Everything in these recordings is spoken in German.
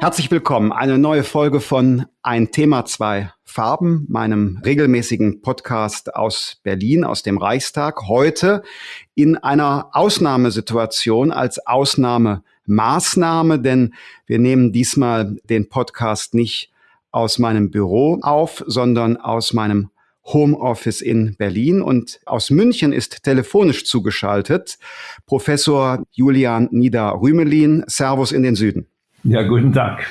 Herzlich willkommen. Eine neue Folge von Ein Thema, zwei Farben, meinem regelmäßigen Podcast aus Berlin, aus dem Reichstag. Heute in einer Ausnahmesituation als Ausnahmemaßnahme, denn wir nehmen diesmal den Podcast nicht aus meinem Büro auf, sondern aus meinem Homeoffice in Berlin und aus München ist telefonisch zugeschaltet Professor Julian Nieder-Rümelin. Servus in den Süden. Ja, guten Tag.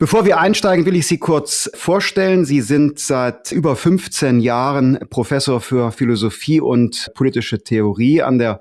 Bevor wir einsteigen, will ich Sie kurz vorstellen. Sie sind seit über 15 Jahren Professor für Philosophie und politische Theorie an der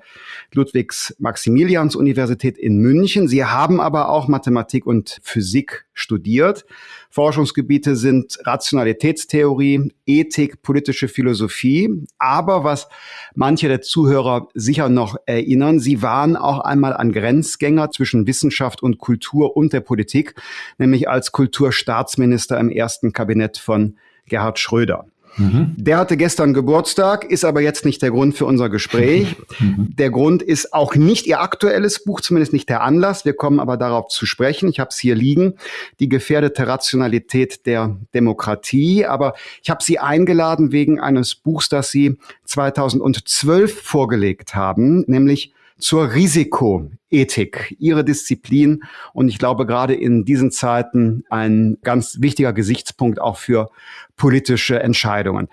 Ludwigs-Maximilians-Universität in München. Sie haben aber auch Mathematik und Physik studiert. Forschungsgebiete sind Rationalitätstheorie, Ethik, politische Philosophie. Aber was manche der Zuhörer sicher noch erinnern, sie waren auch einmal ein Grenzgänger zwischen Wissenschaft und Kultur und der Politik, nämlich als Kulturstaatsminister im ersten Kabinett von Gerhard Schröder. Mhm. Der hatte gestern Geburtstag, ist aber jetzt nicht der Grund für unser Gespräch. Mhm. Der Grund ist auch nicht Ihr aktuelles Buch, zumindest nicht der Anlass. Wir kommen aber darauf zu sprechen. Ich habe es hier liegen, die gefährdete Rationalität der Demokratie. Aber ich habe Sie eingeladen wegen eines Buchs, das Sie 2012 vorgelegt haben, nämlich zur Risikoethik, Ihre Disziplin und ich glaube gerade in diesen Zeiten ein ganz wichtiger Gesichtspunkt auch für politische Entscheidungen.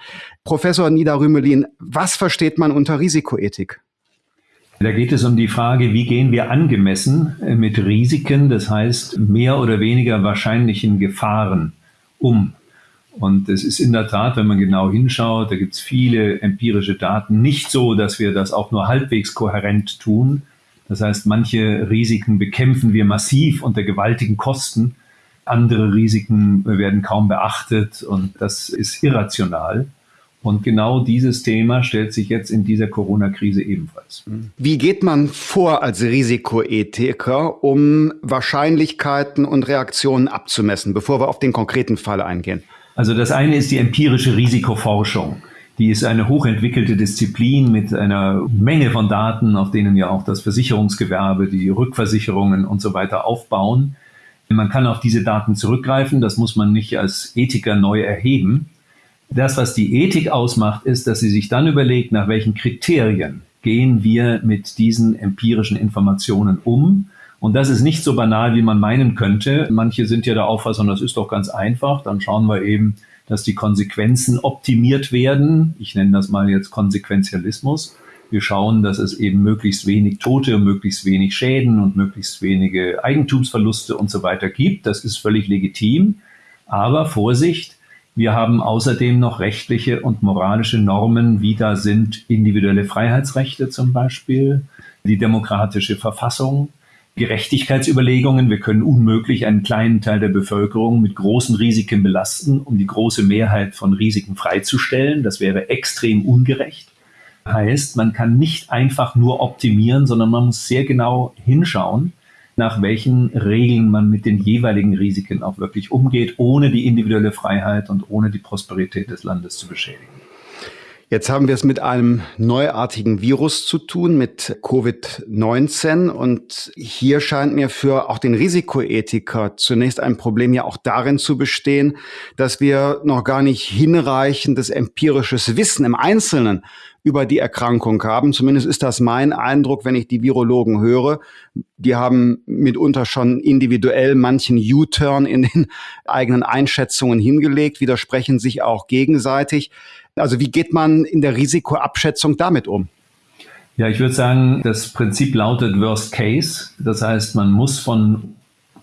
Professor Nida Rümelin, was versteht man unter Risikoethik? Da geht es um die Frage, wie gehen wir angemessen mit Risiken, das heißt mehr oder weniger wahrscheinlichen Gefahren um. Und es ist in der Tat, wenn man genau hinschaut, da gibt es viele empirische Daten, nicht so, dass wir das auch nur halbwegs kohärent tun. Das heißt, manche Risiken bekämpfen wir massiv unter gewaltigen Kosten, andere Risiken werden kaum beachtet und das ist irrational. Und genau dieses Thema stellt sich jetzt in dieser Corona-Krise ebenfalls. Wie geht man vor als Risikoethiker, um Wahrscheinlichkeiten und Reaktionen abzumessen, bevor wir auf den konkreten Fall eingehen? Also das eine ist die empirische Risikoforschung. Die ist eine hochentwickelte Disziplin mit einer Menge von Daten, auf denen ja auch das Versicherungsgewerbe, die Rückversicherungen und so weiter aufbauen. Man kann auf diese Daten zurückgreifen, das muss man nicht als Ethiker neu erheben. Das, was die Ethik ausmacht, ist, dass sie sich dann überlegt, nach welchen Kriterien gehen wir mit diesen empirischen Informationen um und das ist nicht so banal, wie man meinen könnte. Manche sind ja der Auffassung, das ist doch ganz einfach. Dann schauen wir eben, dass die Konsequenzen optimiert werden. Ich nenne das mal jetzt Konsequenzialismus. Wir schauen, dass es eben möglichst wenig Tote, möglichst wenig Schäden und möglichst wenige Eigentumsverluste und so weiter gibt. Das ist völlig legitim. Aber Vorsicht, wir haben außerdem noch rechtliche und moralische Normen, wie da sind individuelle Freiheitsrechte zum Beispiel, die demokratische Verfassung, Gerechtigkeitsüberlegungen. Wir können unmöglich einen kleinen Teil der Bevölkerung mit großen Risiken belasten, um die große Mehrheit von Risiken freizustellen. Das wäre extrem ungerecht. Heißt, man kann nicht einfach nur optimieren, sondern man muss sehr genau hinschauen, nach welchen Regeln man mit den jeweiligen Risiken auch wirklich umgeht, ohne die individuelle Freiheit und ohne die Prosperität des Landes zu beschädigen. Jetzt haben wir es mit einem neuartigen Virus zu tun, mit Covid-19. Und hier scheint mir für auch den Risikoethiker zunächst ein Problem ja auch darin zu bestehen, dass wir noch gar nicht hinreichendes empirisches Wissen im Einzelnen über die Erkrankung haben. Zumindest ist das mein Eindruck, wenn ich die Virologen höre. Die haben mitunter schon individuell manchen U-Turn in den eigenen Einschätzungen hingelegt, widersprechen sich auch gegenseitig. Also wie geht man in der Risikoabschätzung damit um? Ja, ich würde sagen, das Prinzip lautet Worst Case. Das heißt, man muss von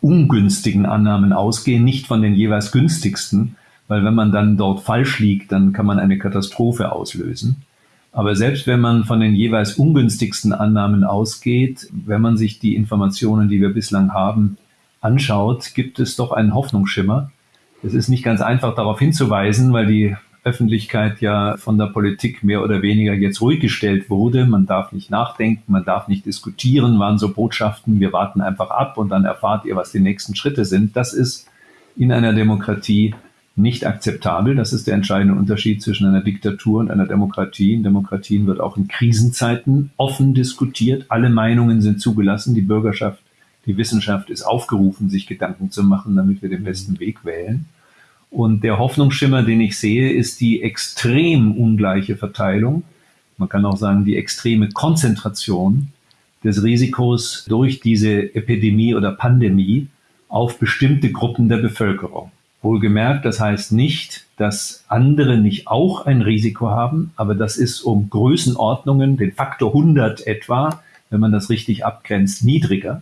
ungünstigen Annahmen ausgehen, nicht von den jeweils günstigsten, weil wenn man dann dort falsch liegt, dann kann man eine Katastrophe auslösen. Aber selbst wenn man von den jeweils ungünstigsten Annahmen ausgeht, wenn man sich die Informationen, die wir bislang haben, anschaut, gibt es doch einen Hoffnungsschimmer. Es ist nicht ganz einfach darauf hinzuweisen, weil die Öffentlichkeit ja von der Politik mehr oder weniger jetzt ruhig gestellt wurde. Man darf nicht nachdenken, man darf nicht diskutieren, waren so Botschaften, wir warten einfach ab und dann erfahrt ihr, was die nächsten Schritte sind. Das ist in einer Demokratie nicht akzeptabel. Das ist der entscheidende Unterschied zwischen einer Diktatur und einer Demokratie. In Demokratien wird auch in Krisenzeiten offen diskutiert. Alle Meinungen sind zugelassen. Die Bürgerschaft Die Wissenschaft ist aufgerufen, sich Gedanken zu machen, damit wir den besten Weg wählen. Und der Hoffnungsschimmer, den ich sehe, ist die extrem ungleiche Verteilung. Man kann auch sagen, die extreme Konzentration des Risikos durch diese Epidemie oder Pandemie auf bestimmte Gruppen der Bevölkerung. Wohlgemerkt, das heißt nicht, dass andere nicht auch ein Risiko haben, aber das ist um Größenordnungen, den Faktor 100 etwa, wenn man das richtig abgrenzt, niedriger.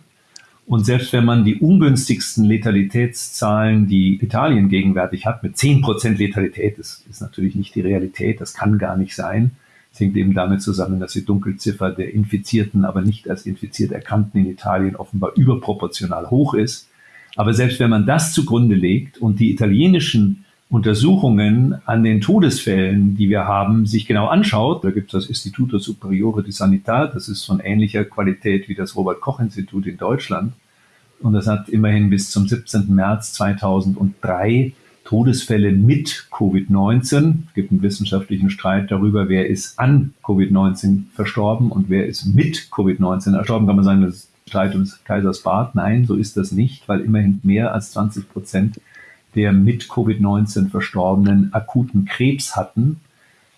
Und selbst wenn man die ungünstigsten Letalitätszahlen, die Italien gegenwärtig hat, mit 10% Letalität, das ist natürlich nicht die Realität, das kann gar nicht sein. Es hängt eben damit zusammen, dass die Dunkelziffer der Infizierten, aber nicht als infiziert Erkannten in Italien offenbar überproportional hoch ist. Aber selbst wenn man das zugrunde legt und die italienischen Untersuchungen an den Todesfällen, die wir haben, sich genau anschaut, da gibt es das Istituto Superiore di Sanità, das ist von ähnlicher Qualität wie das Robert Koch Institut in Deutschland. Und das hat immerhin bis zum 17. März 2003 Todesfälle mit Covid-19. Es gibt einen wissenschaftlichen Streit darüber, wer ist an Covid-19 verstorben und wer ist mit Covid-19 verstorben. Kann man sagen, das ist Streit ums Kaisers Bad. Nein, so ist das nicht, weil immerhin mehr als 20 Prozent der mit Covid-19 Verstorbenen akuten Krebs hatten,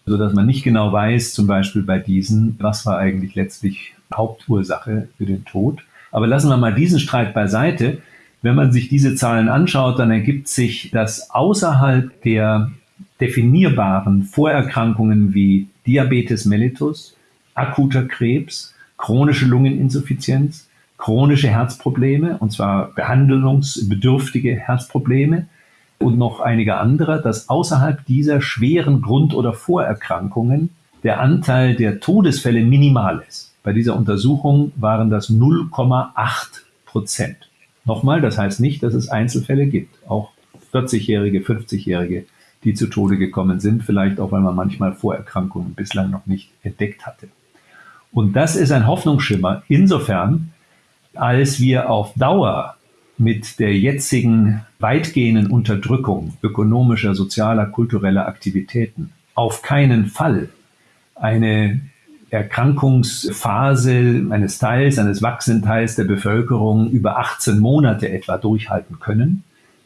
sodass man nicht genau weiß, zum Beispiel bei diesen, was war eigentlich letztlich Hauptursache für den Tod. Aber lassen wir mal diesen Streit beiseite. Wenn man sich diese Zahlen anschaut, dann ergibt sich, dass außerhalb der definierbaren Vorerkrankungen wie Diabetes mellitus, akuter Krebs, chronische Lungeninsuffizienz, chronische Herzprobleme, und zwar behandlungsbedürftige Herzprobleme, und noch einige andere, dass außerhalb dieser schweren Grund- oder Vorerkrankungen der Anteil der Todesfälle minimal ist. Bei dieser Untersuchung waren das 0,8 Prozent. Nochmal, das heißt nicht, dass es Einzelfälle gibt. Auch 40-Jährige, 50-Jährige, die zu Tode gekommen sind, vielleicht auch, weil man manchmal Vorerkrankungen bislang noch nicht entdeckt hatte. Und das ist ein Hoffnungsschimmer insofern, als wir auf Dauer mit der jetzigen weitgehenden Unterdrückung ökonomischer, sozialer, kultureller Aktivitäten auf keinen Fall eine Erkrankungsphase eines Teils, eines wachsenden Teils der Bevölkerung über 18 Monate etwa durchhalten können.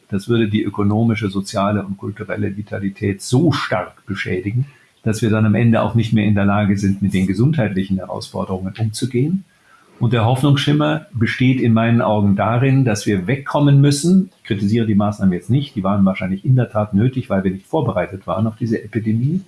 Das würde die ökonomische, soziale und kulturelle Vitalität so stark beschädigen, dass wir dann am Ende auch nicht mehr in der Lage sind, mit den gesundheitlichen Herausforderungen umzugehen. Und der Hoffnungsschimmer besteht in meinen Augen darin, dass wir wegkommen müssen. Ich kritisiere die Maßnahmen jetzt nicht, die waren wahrscheinlich in der Tat nötig, weil wir nicht vorbereitet waren auf diese Epidemie.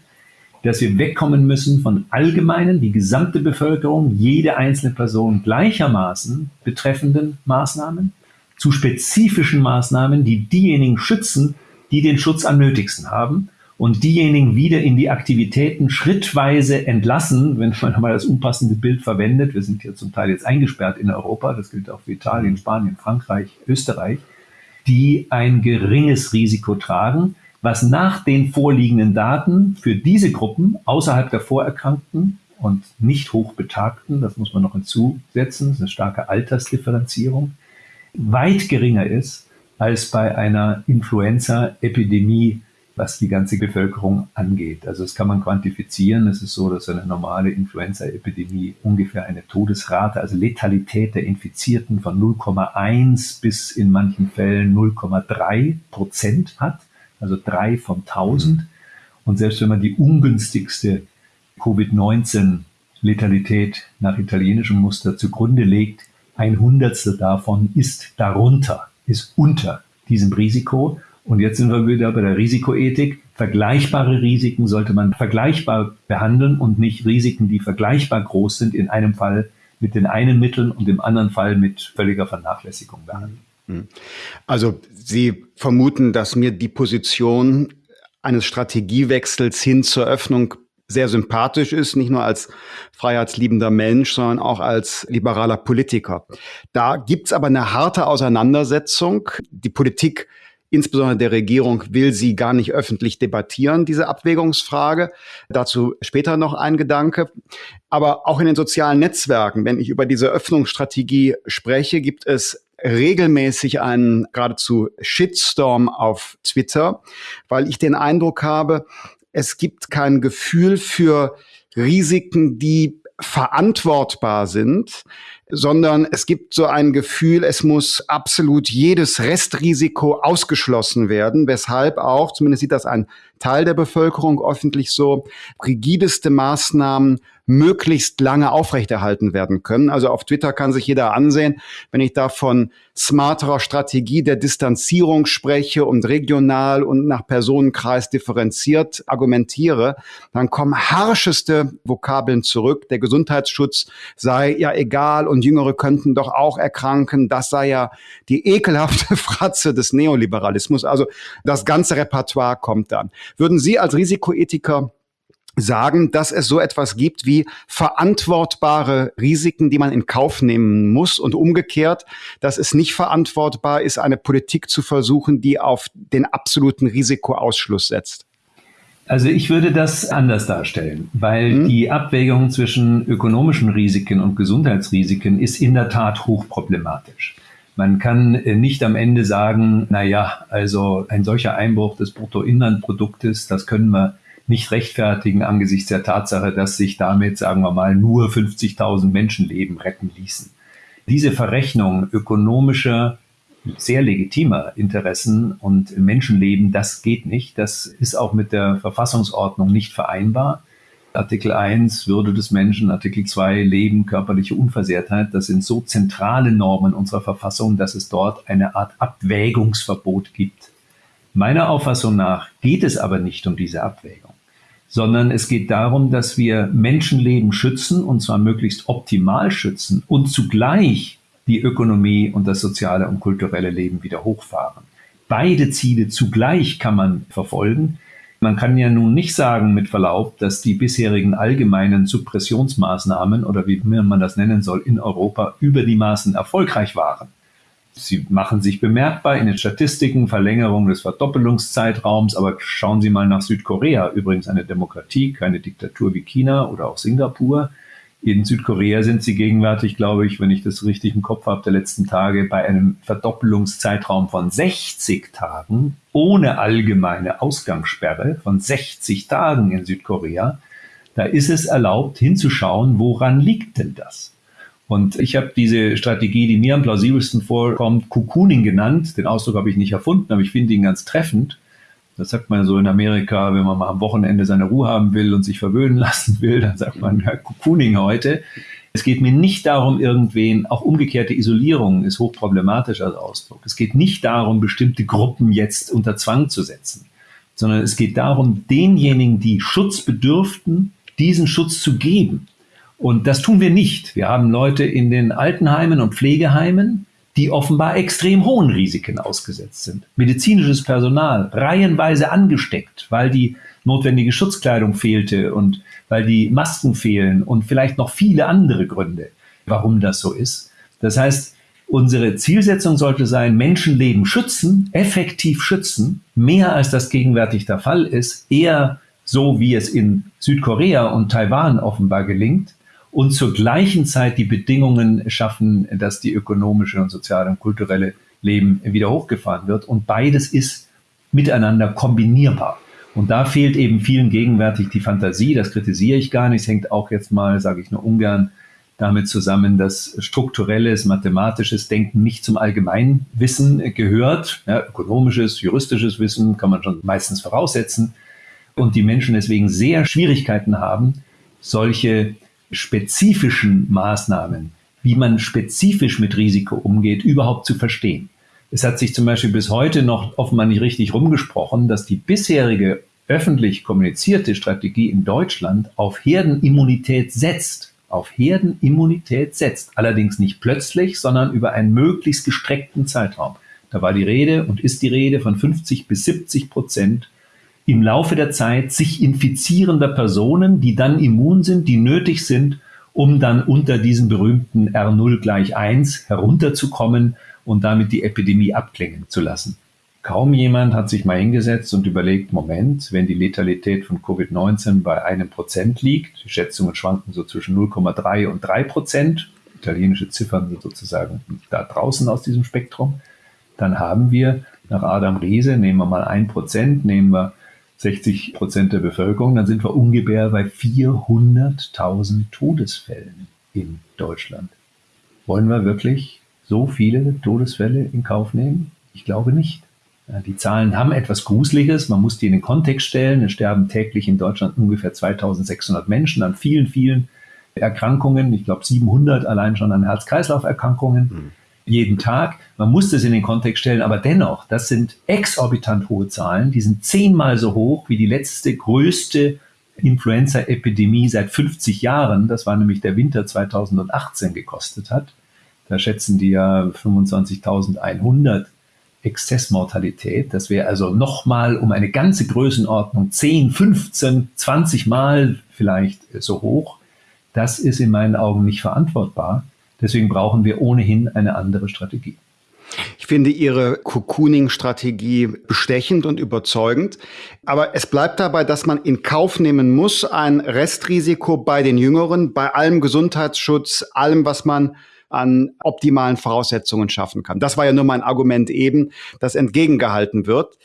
Dass wir wegkommen müssen von allgemeinen, die gesamte Bevölkerung, jede einzelne Person gleichermaßen betreffenden Maßnahmen zu spezifischen Maßnahmen, die diejenigen schützen, die den Schutz am nötigsten haben und diejenigen wieder in die Aktivitäten schrittweise entlassen, wenn man mal das unpassende Bild verwendet. Wir sind hier zum Teil jetzt eingesperrt in Europa, das gilt auch für Italien, Spanien, Frankreich, Österreich, die ein geringes Risiko tragen, was nach den vorliegenden Daten für diese Gruppen außerhalb der Vorerkrankten und nicht hochbetagten, das muss man noch hinzusetzen, das ist eine starke Altersdifferenzierung, weit geringer ist als bei einer Influenza-Epidemie was die ganze Bevölkerung angeht. Also das kann man quantifizieren. Es ist so, dass eine normale Influenza-Epidemie ungefähr eine Todesrate, also Letalität der Infizierten von 0,1 bis in manchen Fällen 0,3 Prozent hat, also drei von 1000. Und selbst wenn man die ungünstigste Covid-19-Letalität nach italienischem Muster zugrunde legt, ein Hundertstel davon ist darunter, ist unter diesem Risiko. Und jetzt sind wir wieder bei der Risikoethik. Vergleichbare Risiken sollte man vergleichbar behandeln und nicht Risiken, die vergleichbar groß sind, in einem Fall mit den einen Mitteln und im anderen Fall mit völliger Vernachlässigung behandeln. Hm. Also Sie vermuten, dass mir die Position eines Strategiewechsels hin zur Öffnung sehr sympathisch ist, nicht nur als freiheitsliebender Mensch, sondern auch als liberaler Politiker. Da gibt's aber eine harte Auseinandersetzung. Die Politik Insbesondere der Regierung will sie gar nicht öffentlich debattieren, diese Abwägungsfrage. Dazu später noch ein Gedanke. Aber auch in den sozialen Netzwerken, wenn ich über diese Öffnungsstrategie spreche, gibt es regelmäßig einen geradezu Shitstorm auf Twitter, weil ich den Eindruck habe, es gibt kein Gefühl für Risiken, die verantwortbar sind. Sondern es gibt so ein Gefühl, es muss absolut jedes Restrisiko ausgeschlossen werden, weshalb auch, zumindest sieht das ein Teil der Bevölkerung öffentlich so, rigideste Maßnahmen möglichst lange aufrechterhalten werden können. Also auf Twitter kann sich jeder ansehen, wenn ich da von smarterer Strategie der Distanzierung spreche und regional und nach Personenkreis differenziert argumentiere, dann kommen harscheste Vokabeln zurück. Der Gesundheitsschutz sei ja egal und Jüngere könnten doch auch erkranken. Das sei ja die ekelhafte Fratze des Neoliberalismus. Also das ganze Repertoire kommt dann. Würden Sie als Risikoethiker sagen, dass es so etwas gibt wie verantwortbare Risiken, die man in Kauf nehmen muss und umgekehrt, dass es nicht verantwortbar ist, eine Politik zu versuchen, die auf den absoluten Risikoausschluss setzt? Also ich würde das anders darstellen, weil hm. die Abwägung zwischen ökonomischen Risiken und Gesundheitsrisiken ist in der Tat hochproblematisch. Man kann äh, nicht am Ende sagen, na ja, also ein solcher Einbruch des Bruttoinlandproduktes, das können wir nicht rechtfertigen angesichts der Tatsache, dass sich damit, sagen wir mal, nur 50.000 Menschenleben retten ließen. Diese Verrechnung ökonomischer, sehr legitimer Interessen und Menschenleben, das geht nicht. Das ist auch mit der Verfassungsordnung nicht vereinbar. Artikel 1 Würde des Menschen, Artikel 2 Leben, körperliche Unversehrtheit, das sind so zentrale Normen unserer Verfassung, dass es dort eine Art Abwägungsverbot gibt. Meiner Auffassung nach geht es aber nicht um diese Abwägung sondern es geht darum, dass wir Menschenleben schützen und zwar möglichst optimal schützen und zugleich die Ökonomie und das soziale und kulturelle Leben wieder hochfahren. Beide Ziele zugleich kann man verfolgen. Man kann ja nun nicht sagen, mit Verlaub, dass die bisherigen allgemeinen Suppressionsmaßnahmen oder wie man das nennen soll, in Europa über die Maßen erfolgreich waren. Sie machen sich bemerkbar in den Statistiken, Verlängerung des Verdoppelungszeitraums, aber schauen Sie mal nach Südkorea, übrigens eine Demokratie, keine Diktatur wie China oder auch Singapur. In Südkorea sind sie gegenwärtig, glaube ich, wenn ich das richtig im Kopf habe, der letzten Tage bei einem Verdoppelungszeitraum von 60 Tagen ohne allgemeine Ausgangssperre von 60 Tagen in Südkorea. Da ist es erlaubt hinzuschauen, woran liegt denn das? Und ich habe diese Strategie, die mir am plausibelsten vorkommt, Cocooning genannt. Den Ausdruck habe ich nicht erfunden, aber ich finde ihn ganz treffend. Das sagt man so in Amerika, wenn man mal am Wochenende seine Ruhe haben will und sich verwöhnen lassen will, dann sagt man ja, Cocooning heute. Es geht mir nicht darum, irgendwen, auch umgekehrte Isolierung ist hochproblematisch als Ausdruck. Es geht nicht darum, bestimmte Gruppen jetzt unter Zwang zu setzen, sondern es geht darum, denjenigen, die Schutz bedürften, diesen Schutz zu geben. Und das tun wir nicht. Wir haben Leute in den Altenheimen und Pflegeheimen, die offenbar extrem hohen Risiken ausgesetzt sind. Medizinisches Personal reihenweise angesteckt, weil die notwendige Schutzkleidung fehlte und weil die Masken fehlen und vielleicht noch viele andere Gründe, warum das so ist. Das heißt, unsere Zielsetzung sollte sein, Menschenleben schützen, effektiv schützen, mehr als das gegenwärtig der Fall ist, eher so wie es in Südkorea und Taiwan offenbar gelingt, und zur gleichen Zeit die Bedingungen schaffen, dass die ökonomische und soziale und kulturelle Leben wieder hochgefahren wird. Und beides ist miteinander kombinierbar. Und da fehlt eben vielen gegenwärtig die Fantasie, das kritisiere ich gar nicht, es hängt auch jetzt mal, sage ich nur ungern, damit zusammen, dass strukturelles, mathematisches Denken nicht zum Allgemeinwissen gehört. Ja, ökonomisches, juristisches Wissen kann man schon meistens voraussetzen. Und die Menschen deswegen sehr Schwierigkeiten haben, solche spezifischen Maßnahmen, wie man spezifisch mit Risiko umgeht, überhaupt zu verstehen. Es hat sich zum Beispiel bis heute noch offenbar nicht richtig rumgesprochen, dass die bisherige öffentlich kommunizierte Strategie in Deutschland auf Herdenimmunität setzt. Auf Herdenimmunität setzt. Allerdings nicht plötzlich, sondern über einen möglichst gestreckten Zeitraum. Da war die Rede und ist die Rede von 50 bis 70 Prozent im Laufe der Zeit sich infizierender Personen, die dann immun sind, die nötig sind, um dann unter diesen berühmten R0 gleich 1 herunterzukommen und damit die Epidemie abklingen zu lassen. Kaum jemand hat sich mal hingesetzt und überlegt, Moment, wenn die Letalität von Covid-19 bei einem Prozent liegt, die Schätzungen schwanken so zwischen 0,3 und 3 Prozent, italienische Ziffern sind sozusagen da draußen aus diesem Spektrum, dann haben wir nach Adam Riese, nehmen wir mal ein Prozent, nehmen wir 60 Prozent der Bevölkerung, dann sind wir ungefähr bei 400.000 Todesfällen in Deutschland. Wollen wir wirklich so viele Todesfälle in Kauf nehmen? Ich glaube nicht. Die Zahlen haben etwas Gruseliges. Man muss die in den Kontext stellen. Es sterben täglich in Deutschland ungefähr 2600 Menschen an vielen, vielen Erkrankungen. Ich glaube 700 allein schon an Herz-Kreislauf-Erkrankungen. Mhm. Jeden Tag. Man muss das in den Kontext stellen. Aber dennoch, das sind exorbitant hohe Zahlen. Die sind zehnmal so hoch wie die letzte größte Influenza-Epidemie seit 50 Jahren. Das war nämlich der Winter 2018 gekostet hat. Da schätzen die ja 25.100 Exzessmortalität. Das wäre also nochmal um eine ganze Größenordnung 10, 15, 20 Mal vielleicht so hoch. Das ist in meinen Augen nicht verantwortbar. Deswegen brauchen wir ohnehin eine andere Strategie. Ich finde Ihre Cocooning-Strategie bestechend und überzeugend. Aber es bleibt dabei, dass man in Kauf nehmen muss, ein Restrisiko bei den Jüngeren, bei allem Gesundheitsschutz, allem, was man an optimalen Voraussetzungen schaffen kann. Das war ja nur mein Argument eben, das entgegengehalten wird.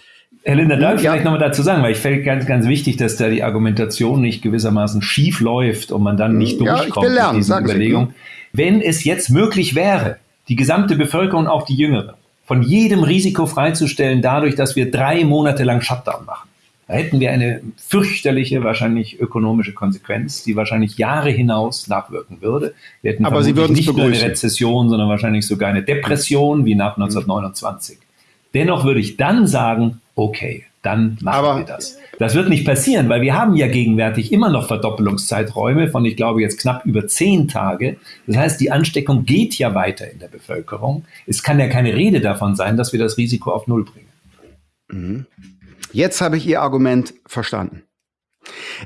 Herr Linder, darf ich ja. vielleicht nochmal dazu sagen, weil ich finde ganz, ganz wichtig, dass da die Argumentation nicht gewissermaßen schief läuft und man dann nicht durchkommt ja, lernen, mit diesen Überlegungen. Wenn es jetzt möglich wäre, die gesamte Bevölkerung, auch die Jüngere, von jedem Risiko freizustellen, dadurch, dass wir drei Monate lang Shutdown machen, da hätten wir eine fürchterliche, wahrscheinlich ökonomische Konsequenz, die wahrscheinlich Jahre hinaus nachwirken würde. Wir hätten Aber Sie würden nicht nur eine Rezession, sondern wahrscheinlich sogar eine Depression wie nach 1929. Dennoch würde ich dann sagen, okay, dann machen Aber wir das. Das wird nicht passieren, weil wir haben ja gegenwärtig immer noch Verdoppelungszeiträume von, ich glaube, jetzt knapp über zehn Tage. Das heißt, die Ansteckung geht ja weiter in der Bevölkerung. Es kann ja keine Rede davon sein, dass wir das Risiko auf Null bringen. Mhm. Jetzt habe ich Ihr Argument verstanden.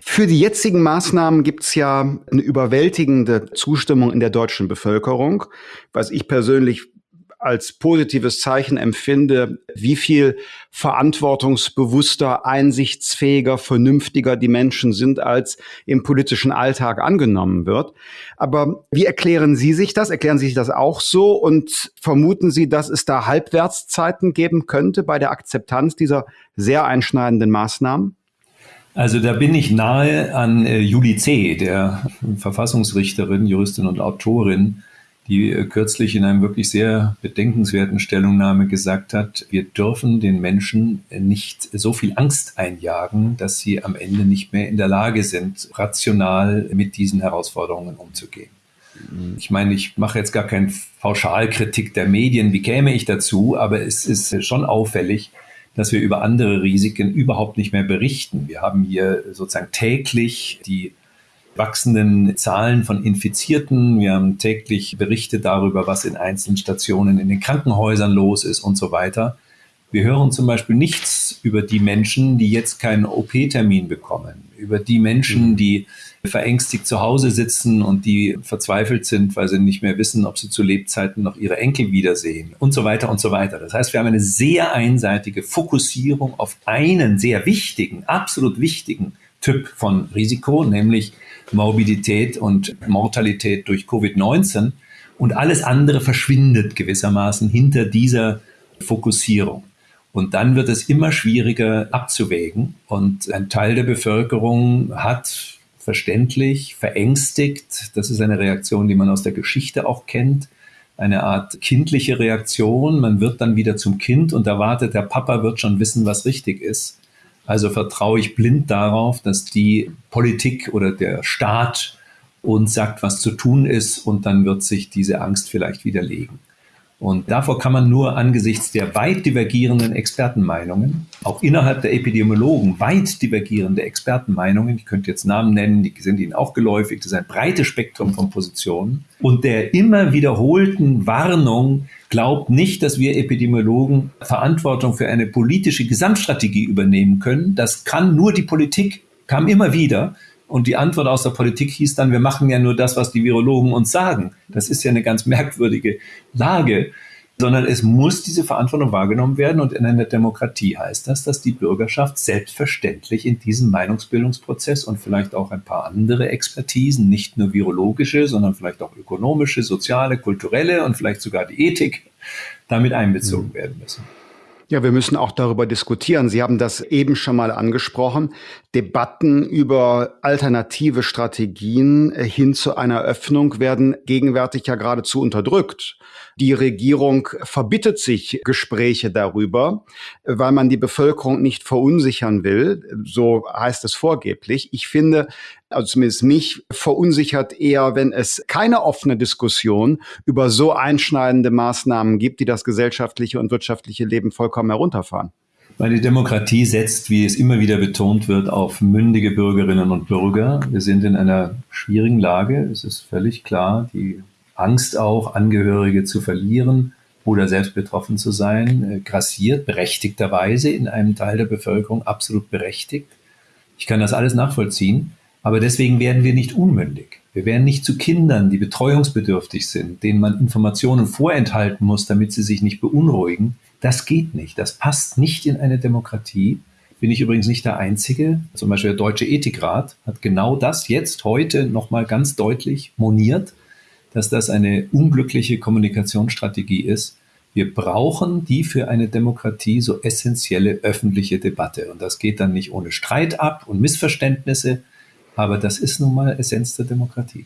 Für die jetzigen Maßnahmen gibt es ja eine überwältigende Zustimmung in der deutschen Bevölkerung, was ich persönlich als positives Zeichen empfinde, wie viel verantwortungsbewusster, einsichtsfähiger, vernünftiger die Menschen sind, als im politischen Alltag angenommen wird. Aber wie erklären Sie sich das? Erklären Sie sich das auch so? Und vermuten Sie, dass es da Halbwertszeiten geben könnte bei der Akzeptanz dieser sehr einschneidenden Maßnahmen? Also da bin ich nahe an äh, Julie C., der Verfassungsrichterin, Juristin und Autorin, die äh, kürzlich in einem wirklich sehr bedenkenswerten Stellungnahme gesagt hat, wir dürfen den Menschen nicht so viel Angst einjagen, dass sie am Ende nicht mehr in der Lage sind, rational mit diesen Herausforderungen umzugehen. Ich meine, ich mache jetzt gar keine Pauschalkritik der Medien, wie käme ich dazu, aber es ist schon auffällig, dass wir über andere Risiken überhaupt nicht mehr berichten. Wir haben hier sozusagen täglich die wachsenden Zahlen von Infizierten. Wir haben täglich Berichte darüber, was in einzelnen Stationen in den Krankenhäusern los ist und so weiter. Wir hören zum Beispiel nichts über die Menschen, die jetzt keinen OP-Termin bekommen, über die Menschen, mhm. die verängstigt zu Hause sitzen und die verzweifelt sind, weil sie nicht mehr wissen, ob sie zu Lebzeiten noch ihre Enkel wiedersehen und so weiter und so weiter. Das heißt, wir haben eine sehr einseitige Fokussierung auf einen sehr wichtigen, absolut wichtigen Typ von Risiko, nämlich Morbidität und Mortalität durch Covid-19 und alles andere verschwindet gewissermaßen hinter dieser Fokussierung. Und dann wird es immer schwieriger abzuwägen. Und ein Teil der Bevölkerung hat verständlich, verängstigt, das ist eine Reaktion, die man aus der Geschichte auch kennt, eine Art kindliche Reaktion. Man wird dann wieder zum Kind und erwartet, der Papa wird schon wissen, was richtig ist. Also vertraue ich blind darauf, dass die Politik oder der Staat uns sagt, was zu tun ist und dann wird sich diese Angst vielleicht widerlegen. Und davor kann man nur angesichts der weit divergierenden Expertenmeinungen, auch innerhalb der Epidemiologen weit divergierende Expertenmeinungen, ich könnte jetzt Namen nennen, die sind Ihnen auch geläufig, das ist ein breites Spektrum von Positionen, und der immer wiederholten Warnung, glaubt nicht, dass wir Epidemiologen Verantwortung für eine politische Gesamtstrategie übernehmen können. Das kann nur die Politik, kam immer wieder. Und die Antwort aus der Politik hieß dann, wir machen ja nur das, was die Virologen uns sagen. Das ist ja eine ganz merkwürdige Lage sondern es muss diese Verantwortung wahrgenommen werden. Und in einer Demokratie heißt das, dass die Bürgerschaft selbstverständlich in diesem Meinungsbildungsprozess und vielleicht auch ein paar andere Expertisen, nicht nur virologische, sondern vielleicht auch ökonomische, soziale, kulturelle und vielleicht sogar die Ethik, damit einbezogen mhm. werden müssen. Ja, wir müssen auch darüber diskutieren. Sie haben das eben schon mal angesprochen. Debatten über alternative Strategien äh, hin zu einer Öffnung werden gegenwärtig ja geradezu unterdrückt. Die Regierung verbittet sich Gespräche darüber, weil man die Bevölkerung nicht verunsichern will. So heißt es vorgeblich. Ich finde, also zumindest mich verunsichert eher, wenn es keine offene Diskussion über so einschneidende Maßnahmen gibt, die das gesellschaftliche und wirtschaftliche Leben vollkommen herunterfahren. Weil die Demokratie setzt, wie es immer wieder betont wird, auf mündige Bürgerinnen und Bürger. Wir sind in einer schwierigen Lage. Es ist völlig klar, die Angst auch, Angehörige zu verlieren oder selbst betroffen zu sein, äh, grassiert, berechtigterweise in einem Teil der Bevölkerung, absolut berechtigt. Ich kann das alles nachvollziehen, aber deswegen werden wir nicht unmündig. Wir werden nicht zu Kindern, die betreuungsbedürftig sind, denen man Informationen vorenthalten muss, damit sie sich nicht beunruhigen. Das geht nicht. Das passt nicht in eine Demokratie. Bin ich übrigens nicht der Einzige. Zum Beispiel der Deutsche Ethikrat hat genau das jetzt heute nochmal ganz deutlich moniert dass das eine unglückliche Kommunikationsstrategie ist. Wir brauchen die für eine Demokratie so essentielle öffentliche Debatte. Und das geht dann nicht ohne Streit ab und Missverständnisse, aber das ist nun mal Essenz der Demokratie.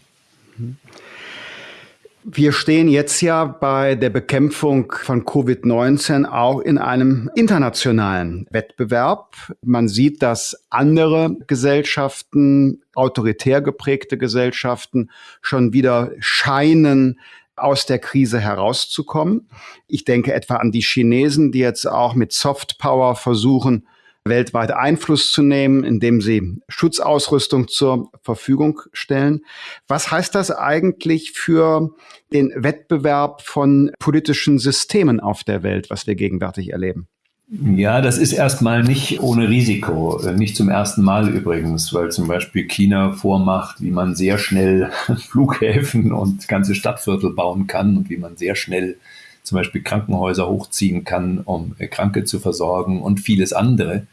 Wir stehen jetzt ja bei der Bekämpfung von Covid-19 auch in einem internationalen Wettbewerb. Man sieht, dass andere Gesellschaften, autoritär geprägte Gesellschaften, schon wieder scheinen, aus der Krise herauszukommen. Ich denke etwa an die Chinesen, die jetzt auch mit Soft Power versuchen, weltweit Einfluss zu nehmen, indem sie Schutzausrüstung zur Verfügung stellen. Was heißt das eigentlich für den Wettbewerb von politischen Systemen auf der Welt, was wir gegenwärtig erleben? Ja, das ist erstmal nicht ohne Risiko. Nicht zum ersten Mal übrigens, weil zum Beispiel China vormacht, wie man sehr schnell Flughäfen und ganze Stadtviertel bauen kann und wie man sehr schnell zum Beispiel Krankenhäuser hochziehen kann, um äh, Kranke zu versorgen und vieles andere.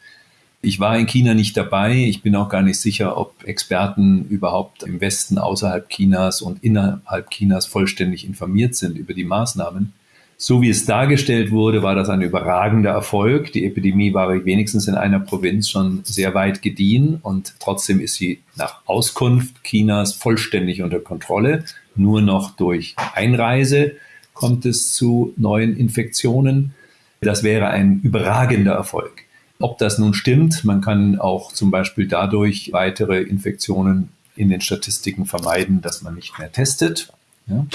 Ich war in China nicht dabei. Ich bin auch gar nicht sicher, ob Experten überhaupt im Westen außerhalb Chinas und innerhalb Chinas vollständig informiert sind über die Maßnahmen. So wie es dargestellt wurde, war das ein überragender Erfolg. Die Epidemie war wenigstens in einer Provinz schon sehr weit gediehen und trotzdem ist sie nach Auskunft Chinas vollständig unter Kontrolle. Nur noch durch Einreise kommt es zu neuen Infektionen. Das wäre ein überragender Erfolg. Ob das nun stimmt, man kann auch zum Beispiel dadurch weitere Infektionen in den Statistiken vermeiden, dass man nicht mehr testet. Ja?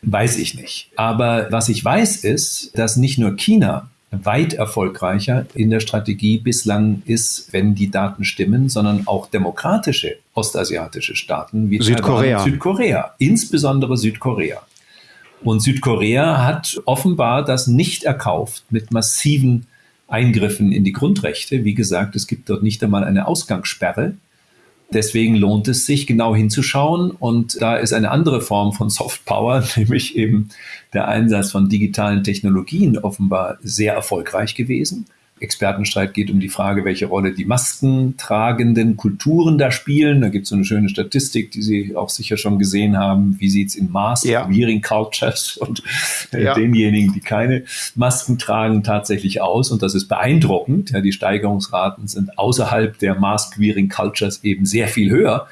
Weiß ich nicht. Aber was ich weiß ist, dass nicht nur China weit erfolgreicher in der Strategie bislang ist, wenn die Daten stimmen, sondern auch demokratische ostasiatische Staaten wie Südkorea. Südkorea, insbesondere Südkorea. Und Südkorea hat offenbar das nicht erkauft mit massiven Eingriffen in die Grundrechte. Wie gesagt, es gibt dort nicht einmal eine Ausgangssperre. Deswegen lohnt es sich, genau hinzuschauen. Und da ist eine andere Form von Soft Power, nämlich eben der Einsatz von digitalen Technologien offenbar sehr erfolgreich gewesen. Expertenstreit geht um die Frage, welche Rolle die maskentragenden Kulturen da spielen. Da gibt es so eine schöne Statistik, die Sie auch sicher schon gesehen haben. Wie sieht es in Mask-Wearing ja. Cultures und äh, ja. denjenigen, die keine Masken tragen, tatsächlich aus? Und das ist beeindruckend. Ja, die Steigerungsraten sind außerhalb der Mask-Wearing Cultures eben sehr viel höher.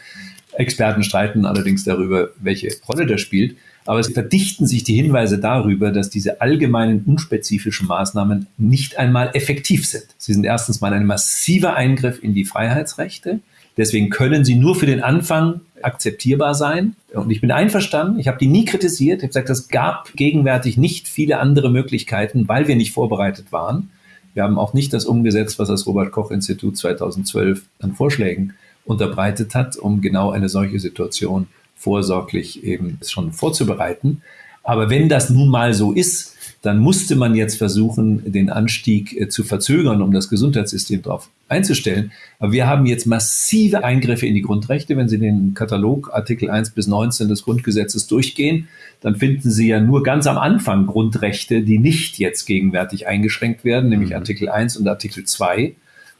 Experten streiten allerdings darüber, welche Rolle das spielt. Aber es verdichten sich die Hinweise darüber, dass diese allgemeinen, unspezifischen Maßnahmen nicht einmal effektiv sind. Sie sind erstens mal ein massiver Eingriff in die Freiheitsrechte. Deswegen können sie nur für den Anfang akzeptierbar sein. Und ich bin einverstanden. Ich habe die nie kritisiert. Ich habe gesagt, es gab gegenwärtig nicht viele andere Möglichkeiten, weil wir nicht vorbereitet waren. Wir haben auch nicht das umgesetzt, was das Robert Koch Institut 2012 an Vorschlägen unterbreitet hat, um genau eine solche Situation vorsorglich eben schon vorzubereiten. Aber wenn das nun mal so ist, dann musste man jetzt versuchen, den Anstieg äh, zu verzögern, um das Gesundheitssystem darauf einzustellen. Aber wir haben jetzt massive Eingriffe in die Grundrechte. Wenn Sie den Katalog Artikel 1 bis 19 des Grundgesetzes durchgehen, dann finden Sie ja nur ganz am Anfang Grundrechte, die nicht jetzt gegenwärtig eingeschränkt werden, nämlich mhm. Artikel 1 und Artikel 2.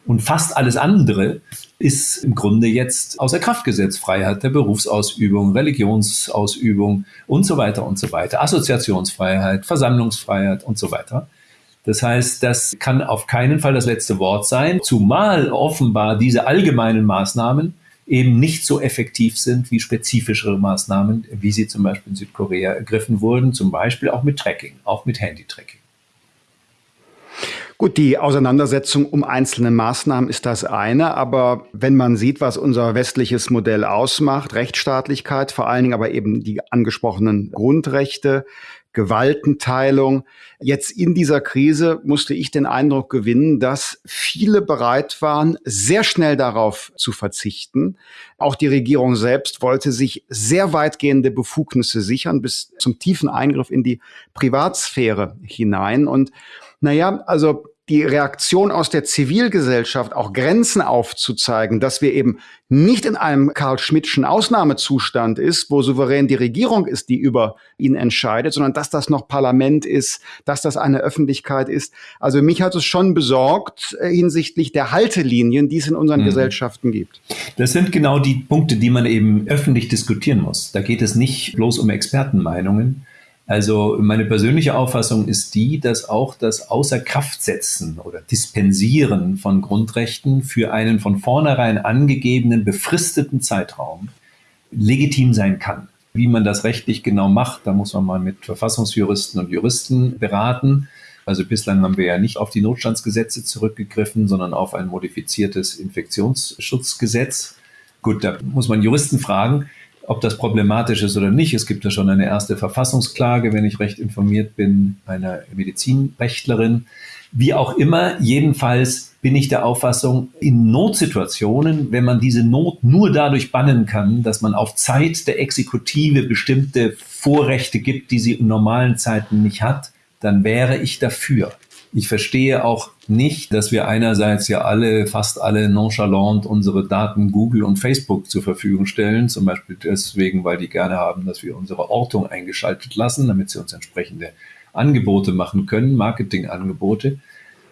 Und fast alles andere ist im Grunde jetzt außer Kraft gesetzt. Freiheit der Berufsausübung, Religionsausübung und so weiter und so weiter. Assoziationsfreiheit, Versammlungsfreiheit und so weiter. Das heißt, das kann auf keinen Fall das letzte Wort sein, zumal offenbar diese allgemeinen Maßnahmen eben nicht so effektiv sind wie spezifischere Maßnahmen, wie sie zum Beispiel in Südkorea ergriffen wurden, zum Beispiel auch mit Tracking, auch mit Handy-Tracking. Gut, die Auseinandersetzung um einzelne Maßnahmen ist das eine, aber wenn man sieht, was unser westliches Modell ausmacht, Rechtsstaatlichkeit, vor allen Dingen aber eben die angesprochenen Grundrechte, Gewaltenteilung. Jetzt in dieser Krise musste ich den Eindruck gewinnen, dass viele bereit waren, sehr schnell darauf zu verzichten. Auch die Regierung selbst wollte sich sehr weitgehende Befugnisse sichern, bis zum tiefen Eingriff in die Privatsphäre hinein. Und naja, also die Reaktion aus der Zivilgesellschaft, auch Grenzen aufzuzeigen, dass wir eben nicht in einem Karl-Schmidtschen Ausnahmezustand ist, wo souverän die Regierung ist, die über ihn entscheidet, sondern dass das noch Parlament ist, dass das eine Öffentlichkeit ist. Also mich hat es schon besorgt äh, hinsichtlich der Haltelinien, die es in unseren mhm. Gesellschaften gibt. Das sind genau die Punkte, die man eben öffentlich diskutieren muss. Da geht es nicht bloß um Expertenmeinungen, also meine persönliche Auffassung ist die, dass auch das Außerkraftsetzen oder Dispensieren von Grundrechten für einen von vornherein angegebenen befristeten Zeitraum legitim sein kann. Wie man das rechtlich genau macht, da muss man mal mit Verfassungsjuristen und Juristen beraten. Also bislang haben wir ja nicht auf die Notstandsgesetze zurückgegriffen, sondern auf ein modifiziertes Infektionsschutzgesetz. Gut, da muss man Juristen fragen ob das problematisch ist oder nicht. Es gibt ja schon eine erste Verfassungsklage, wenn ich recht informiert bin, einer Medizinrechtlerin. Wie auch immer, jedenfalls bin ich der Auffassung, in Notsituationen, wenn man diese Not nur dadurch bannen kann, dass man auf Zeit der Exekutive bestimmte Vorrechte gibt, die sie in normalen Zeiten nicht hat, dann wäre ich dafür. Ich verstehe auch nicht, dass wir einerseits ja alle, fast alle nonchalant unsere Daten Google und Facebook zur Verfügung stellen, zum Beispiel deswegen, weil die gerne haben, dass wir unsere Ortung eingeschaltet lassen, damit sie uns entsprechende Angebote machen können, Marketingangebote.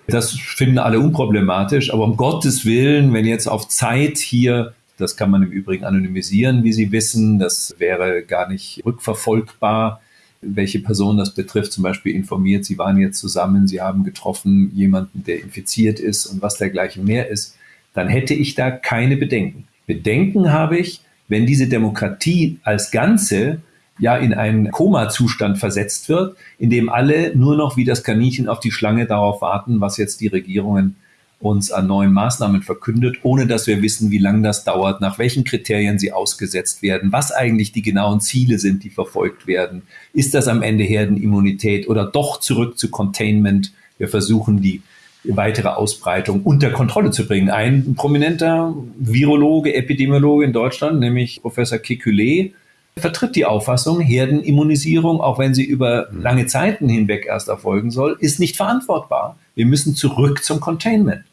Das finden alle unproblematisch, aber um Gottes Willen, wenn jetzt auf Zeit hier, das kann man im Übrigen anonymisieren, wie Sie wissen, das wäre gar nicht rückverfolgbar, welche Person das betrifft, zum Beispiel informiert, Sie waren jetzt zusammen, Sie haben getroffen jemanden, der infiziert ist und was dergleichen mehr ist, dann hätte ich da keine Bedenken. Bedenken habe ich, wenn diese Demokratie als Ganze ja in einen Koma-Zustand versetzt wird, in dem alle nur noch wie das Kaninchen auf die Schlange darauf warten, was jetzt die Regierungen uns an neuen Maßnahmen verkündet, ohne dass wir wissen, wie lange das dauert, nach welchen Kriterien sie ausgesetzt werden, was eigentlich die genauen Ziele sind, die verfolgt werden. Ist das am Ende Herdenimmunität oder doch zurück zu Containment? Wir versuchen die weitere Ausbreitung unter Kontrolle zu bringen. Ein prominenter Virologe, Epidemiologe in Deutschland, nämlich Professor Kekulé, vertritt die Auffassung, Herdenimmunisierung, auch wenn sie über lange Zeiten hinweg erst erfolgen soll, ist nicht verantwortbar. Wir müssen zurück zum Containment.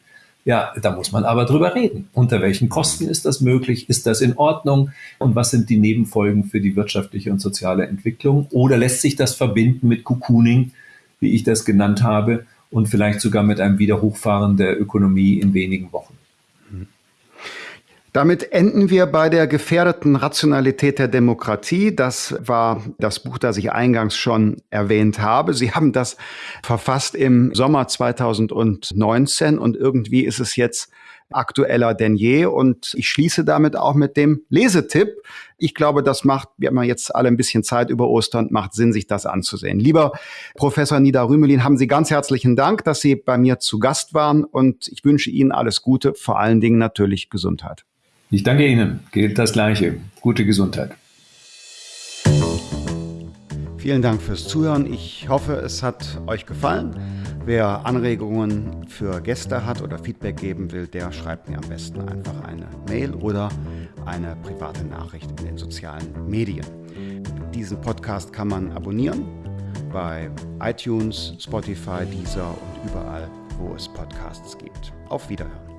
Ja, da muss man aber drüber reden. Unter welchen Kosten ist das möglich? Ist das in Ordnung? Und was sind die Nebenfolgen für die wirtschaftliche und soziale Entwicklung? Oder lässt sich das verbinden mit Cocooning, wie ich das genannt habe, und vielleicht sogar mit einem Wiederhochfahren der Ökonomie in wenigen Wochen? Damit enden wir bei der gefährdeten Rationalität der Demokratie. Das war das Buch, das ich eingangs schon erwähnt habe. Sie haben das verfasst im Sommer 2019 und irgendwie ist es jetzt aktueller denn je. Und ich schließe damit auch mit dem Lesetipp. Ich glaube, das macht, wir haben jetzt alle ein bisschen Zeit über Ostern, macht Sinn, sich das anzusehen. Lieber Professor Nida Rümelin, haben Sie ganz herzlichen Dank, dass Sie bei mir zu Gast waren und ich wünsche Ihnen alles Gute, vor allen Dingen natürlich Gesundheit. Ich danke Ihnen. Geht das Gleiche. Gute Gesundheit. Vielen Dank fürs Zuhören. Ich hoffe, es hat euch gefallen. Wer Anregungen für Gäste hat oder Feedback geben will, der schreibt mir am besten einfach eine Mail oder eine private Nachricht in den sozialen Medien. Diesen Podcast kann man abonnieren bei iTunes, Spotify, Deezer und überall, wo es Podcasts gibt. Auf Wiederhören.